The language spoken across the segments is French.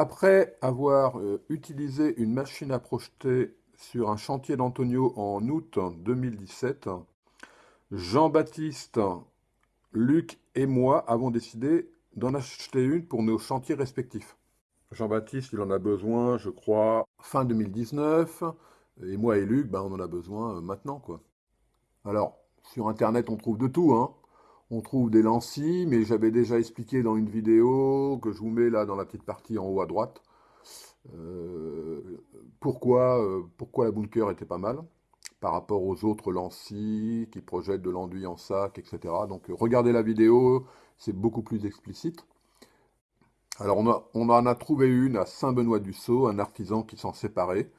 Après avoir euh, utilisé une machine à projeter sur un chantier d'Antonio en août 2017, Jean-Baptiste, Luc et moi avons décidé d'en acheter une pour nos chantiers respectifs. Jean-Baptiste, il en a besoin, je crois, fin 2019, et moi et Luc, ben, on en a besoin euh, maintenant, quoi. Alors, sur Internet, on trouve de tout, hein. On trouve des lentilles, mais j'avais déjà expliqué dans une vidéo que je vous mets là dans la petite partie en haut à droite, euh, pourquoi, euh, pourquoi la bunker était pas mal par rapport aux autres lentilles qui projettent de l'enduit en sac, etc. Donc regardez la vidéo, c'est beaucoup plus explicite. Alors on, on, en a trouvé une à Saint-Benoît-du-Sault, un artisan qui s'en séparait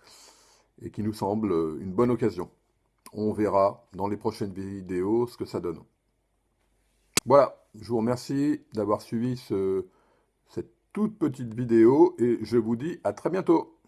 et qui nous semble une bonne occasion. On verra dans les prochaines vidéos ce que ça donne. Voilà, je vous remercie d'avoir suivi ce, cette toute petite vidéo et je vous dis à très bientôt.